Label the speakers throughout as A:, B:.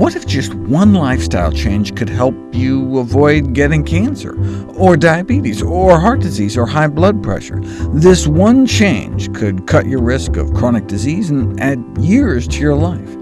A: What if just one lifestyle change could help you avoid getting cancer, or diabetes, or heart disease, or high blood pressure? This one change could cut your risk of chronic disease and add years to your life.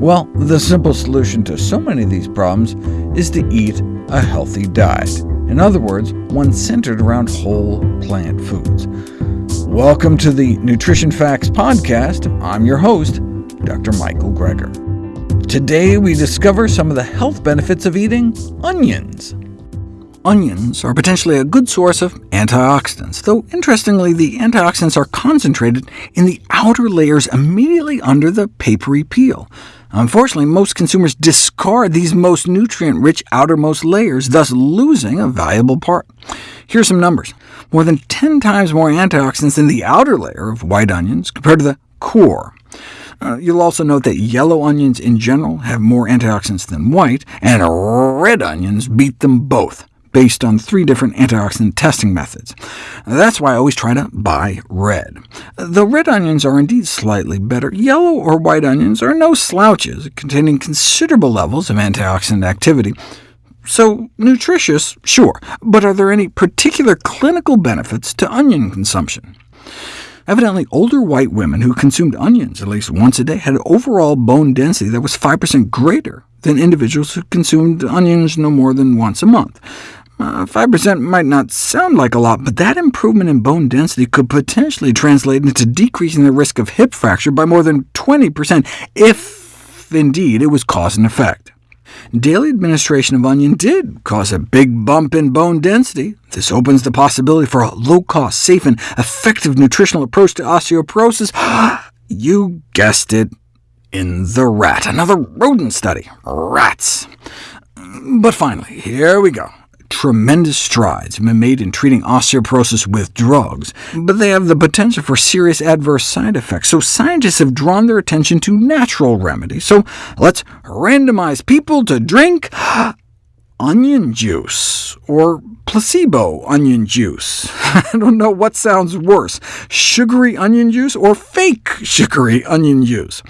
A: Well, the simple solution to so many of these problems is to eat a healthy diet. In other words, one centered around whole plant foods. Welcome to the Nutrition Facts Podcast. I'm your host, Dr. Michael Greger. Today we discover some of the health benefits of eating onions. Onions are potentially a good source of antioxidants, though interestingly the antioxidants are concentrated in the outer layers immediately under the papery peel. Unfortunately, most consumers discard these most nutrient-rich outermost layers, thus losing a valuable part. Here are some numbers. More than 10 times more antioxidants in the outer layer of white onions compared to the core. Uh, you'll also note that yellow onions in general have more antioxidants than white, and red onions beat them both, based on three different antioxidant testing methods. That's why I always try to buy red. Though red onions are indeed slightly better, yellow or white onions are no slouches, containing considerable levels of antioxidant activity. So nutritious, sure, but are there any particular clinical benefits to onion consumption? Evidently, older white women who consumed onions at least once a day had overall bone density that was 5% greater than individuals who consumed onions no more than once a month. 5% uh, might not sound like a lot, but that improvement in bone density could potentially translate into decreasing the risk of hip fracture by more than 20%, if indeed it was cause and effect. Daily administration of onion did cause a big bump in bone density. This opens the possibility for a low-cost, safe, and effective nutritional approach to osteoporosis. you guessed it, in the rat. Another rodent study. Rats. But finally, here we go tremendous strides have been made in treating osteoporosis with drugs, but they have the potential for serious adverse side effects, so scientists have drawn their attention to natural remedies. So let's randomize people to drink onion juice, or placebo onion juice. I don't know what sounds worse, sugary onion juice or fake sugary onion juice.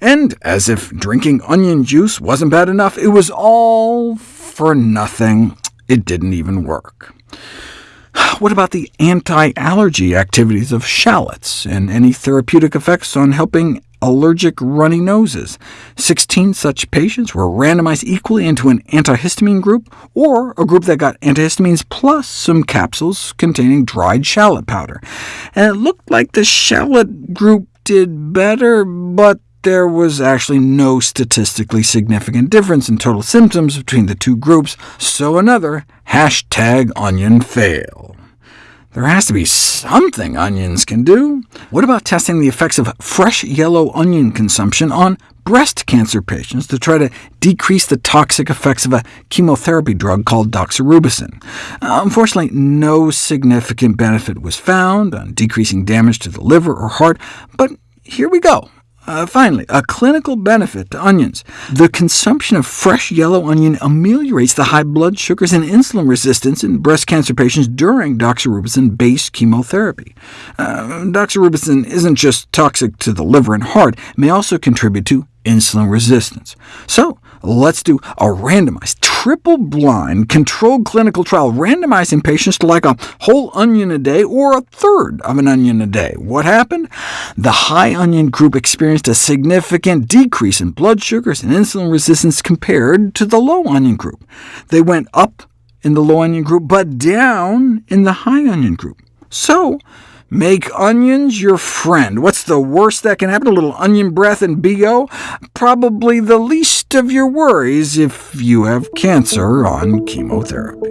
A: And as if drinking onion juice wasn't bad enough, it was all for nothing. It didn't even work. What about the anti-allergy activities of shallots, and any therapeutic effects on helping allergic runny noses? Sixteen such patients were randomized equally into an antihistamine group, or a group that got antihistamines plus some capsules containing dried shallot powder. And it looked like the shallot group did better, but there was actually no statistically significant difference in total symptoms between the two groups, so another hashtag onion fail. There has to be something onions can do. What about testing the effects of fresh yellow onion consumption on breast cancer patients to try to decrease the toxic effects of a chemotherapy drug called doxorubicin? Uh, unfortunately, no significant benefit was found on decreasing damage to the liver or heart, but here we go. Uh, finally, a clinical benefit to onions. The consumption of fresh yellow onion ameliorates the high blood sugars and insulin resistance in breast cancer patients during doxorubicin-based chemotherapy. Uh, doxorubicin isn't just toxic to the liver and heart, it may also contribute to insulin resistance. So Let's do a randomized, triple-blind, controlled clinical trial, randomizing patients to like a whole onion a day or a third of an onion a day. What happened? The high onion group experienced a significant decrease in blood sugars and insulin resistance compared to the low onion group. They went up in the low onion group, but down in the high onion group. So Make onions your friend. What's the worst that can happen? A little onion breath and BO? Probably the least of your worries if you have cancer on chemotherapy.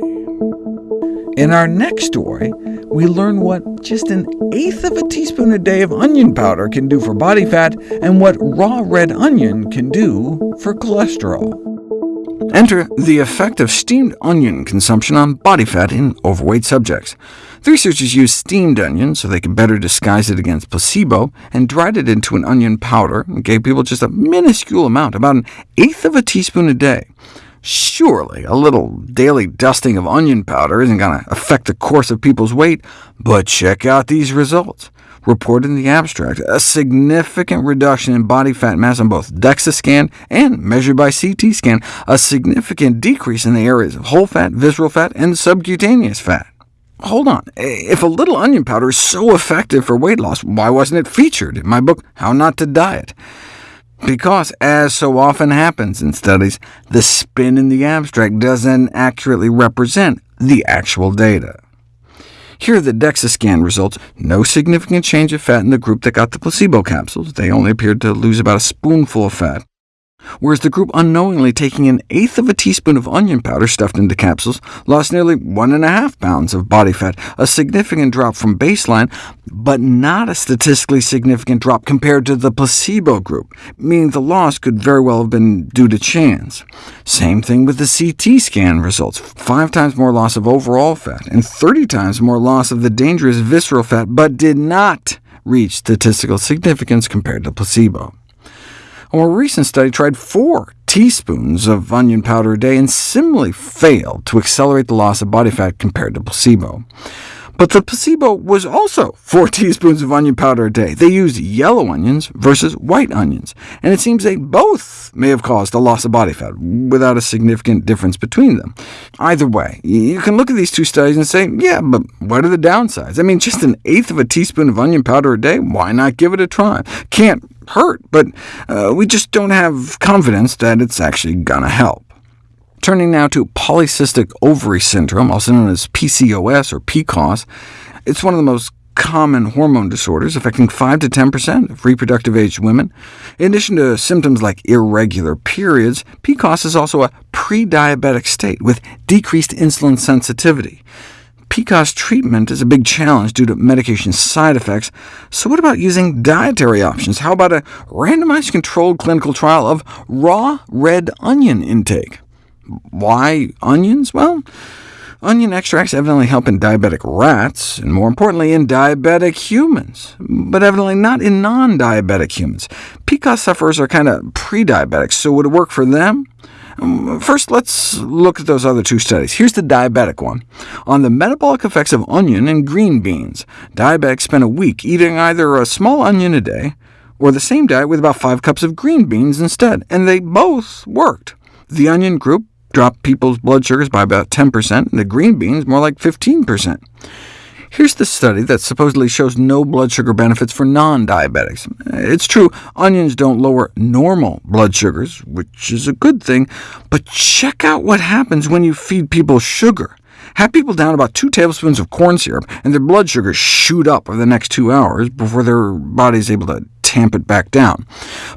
A: In our next story, we learn what just an eighth of a teaspoon a day of onion powder can do for body fat, and what raw red onion can do for cholesterol. Enter the effect of steamed onion consumption on body fat in overweight subjects. The researchers used steamed onion so they could better disguise it against placebo, and dried it into an onion powder, and gave people just a minuscule amount, about an eighth of a teaspoon a day. Surely a little daily dusting of onion powder isn't going to affect the course of people's weight, but check out these results. Reported in the abstract a significant reduction in body fat mass on both DEXA scan and measured by CT scan, a significant decrease in the areas of whole fat, visceral fat, and subcutaneous fat. Hold on, if a little onion powder is so effective for weight loss, why wasn't it featured in my book How Not to Diet? Because, as so often happens in studies, the spin in the abstract doesn't accurately represent the actual data. Here are the DEXA scan results. No significant change of fat in the group that got the placebo capsules. They only appeared to lose about a spoonful of fat whereas the group unknowingly taking an eighth of a teaspoon of onion powder stuffed into capsules lost nearly 1.5 pounds of body fat, a significant drop from baseline, but not a statistically significant drop compared to the placebo group, meaning the loss could very well have been due to chance. Same thing with the CT scan results, five times more loss of overall fat, and 30 times more loss of the dangerous visceral fat, but did not reach statistical significance compared to placebo. A more recent study tried four teaspoons of onion powder a day and similarly failed to accelerate the loss of body fat compared to placebo. But the placebo was also 4 teaspoons of onion powder a day. They used yellow onions versus white onions, and it seems they both may have caused a loss of body fat without a significant difference between them. Either way, you can look at these two studies and say, yeah, but what are the downsides? I mean, just an eighth of a teaspoon of onion powder a day? Why not give it a try? Can't hurt, but uh, we just don't have confidence that it's actually going to help. Turning now to polycystic ovary syndrome, also known as PCOS or PCOS, it's one of the most common hormone disorders affecting 5 to 10% of reproductive-aged women. In addition to symptoms like irregular periods, PCOS is also a pre-diabetic state with decreased insulin sensitivity. PCOS treatment is a big challenge due to medication side effects, so what about using dietary options? How about a randomized controlled clinical trial of raw red onion intake? Why onions? Well, onion extracts evidently help in diabetic rats, and more importantly in diabetic humans, but evidently not in non-diabetic humans. PCOS sufferers are kind of pre-diabetic, so would it work for them? Um, first, let's look at those other two studies. Here's the diabetic one, on the metabolic effects of onion and green beans. Diabetics spent a week eating either a small onion a day, or the same diet with about 5 cups of green beans instead, and they both worked. The onion group dropped people's blood sugars by about 10%, and the green beans more like 15%. Here's the study that supposedly shows no blood sugar benefits for non-diabetics. It's true, onions don't lower normal blood sugars, which is a good thing, but check out what happens when you feed people sugar. Have people down about two tablespoons of corn syrup, and their blood sugars shoot up over the next two hours before their body is able to tamp it back down.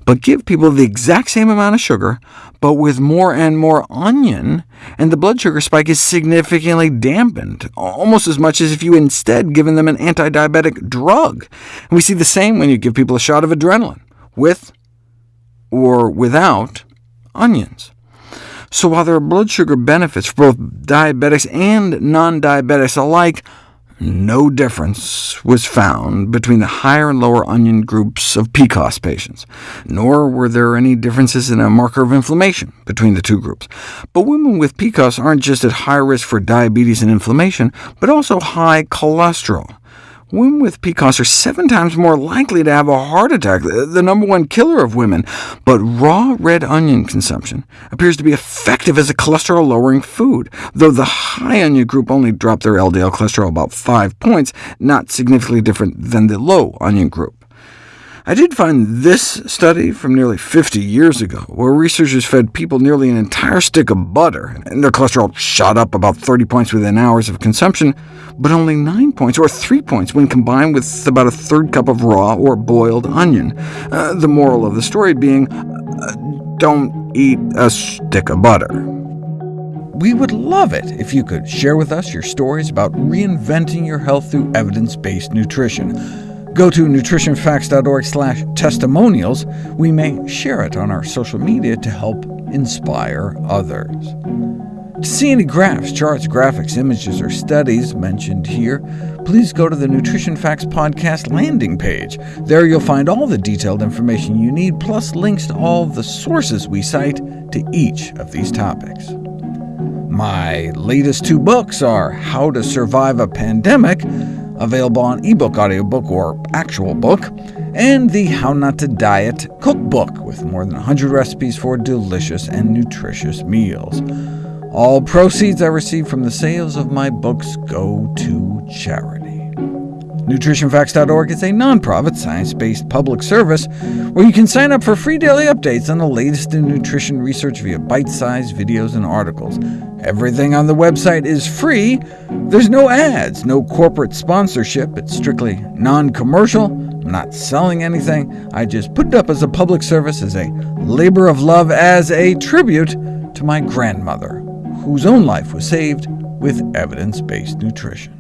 A: But give people the exact same amount of sugar, but with more and more onion, and the blood sugar spike is significantly dampened, almost as much as if you instead given them an anti-diabetic drug. And we see the same when you give people a shot of adrenaline, with or without onions. So while there are blood sugar benefits for both diabetics and non-diabetics alike, no difference was found between the higher and lower onion groups of PCOS patients, nor were there any differences in a marker of inflammation between the two groups. But women with PCOS aren't just at high risk for diabetes and inflammation, but also high cholesterol. Women with PCOS are seven times more likely to have a heart attack, the number one killer of women, but raw red onion consumption appears to be effective as a cholesterol-lowering food, though the high onion group only dropped their LDL cholesterol about 5 points, not significantly different than the low onion group. I did find this study from nearly 50 years ago, where researchers fed people nearly an entire stick of butter, and their cholesterol shot up about 30 points within hours of consumption, but only 9 points, or 3 points, when combined with about a third cup of raw or boiled onion. Uh, the moral of the story being, uh, don't eat a stick of butter. We would love it if you could share with us your stories about reinventing your health through evidence-based nutrition go to nutritionfacts.org slash testimonials. We may share it on our social media to help inspire others. To see any graphs, charts, graphics, images, or studies mentioned here, please go to the Nutrition Facts Podcast landing page. There you'll find all the detailed information you need, plus links to all the sources we cite to each of these topics. My latest two books are How to Survive a Pandemic, available on ebook, audiobook, or actual book, and the How Not to Diet cookbook, with more than 100 recipes for delicious and nutritious meals. All proceeds I receive from the sales of my books go to charity. NutritionFacts.org is a nonprofit, science-based public service where you can sign up for free daily updates on the latest in nutrition research via bite-sized videos and articles. Everything on the website is free. There's no ads, no corporate sponsorship. It's strictly non-commercial. I'm not selling anything. I just put it up as a public service, as a labor of love, as a tribute to my grandmother, whose own life was saved with evidence-based nutrition.